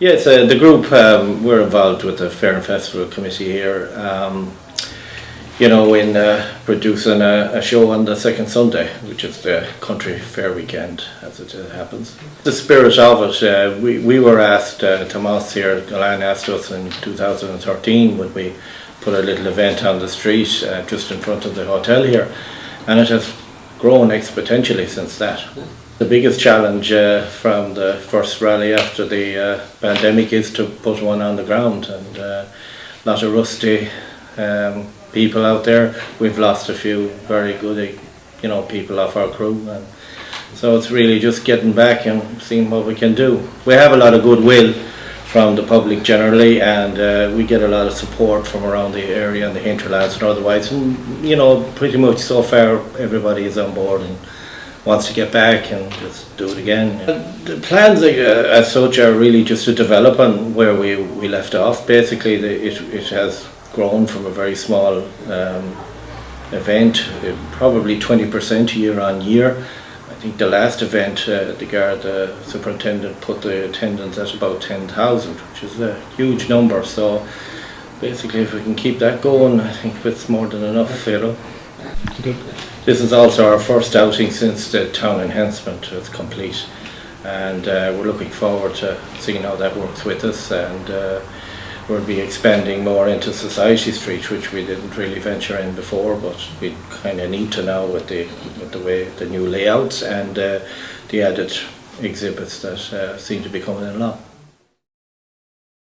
Yes, uh, the group, um, we're involved with the Fair and Festival Committee here, um, you know, in uh, producing a, a, show on the second Sunday, which is the country fair weekend, as it happens. The spirit of it, uh, we, we were asked, uh, Tomas here, Galan asked us in 2013 would we put a little event on the street uh, just in front of the hotel here, and it has grown exponentially since that. The biggest challenge uh, from the first rally after the uh, pandemic is to put one on the ground and uh, a lot of rusty um, people out there. We've lost a few very good you know, people off our crew and so it's really just getting back and seeing what we can do. We have a lot of goodwill from the public generally and uh, we get a lot of support from around the area and the hinterlands and otherwise and you know pretty much so far everybody is on board and wants to get back and just do it again. The plans uh, as such are really just to develop on where we, we left off. Basically, the, it, it has grown from a very small um, event, uh, probably 20% year on year. Think the last event, uh, the guard uh, superintendent put the attendance at about 10,000, which is a huge number. So basically, if we can keep that going, I think it's more than enough, you know. This is also our first outing since the town enhancement was complete and uh, we're looking forward to seeing how that works with us and uh, we'll be expanding more into Society Street which we didn't really venture in before but we kind of need to now with the, with the way the new layouts and uh, the added exhibits that uh, seem to be coming along.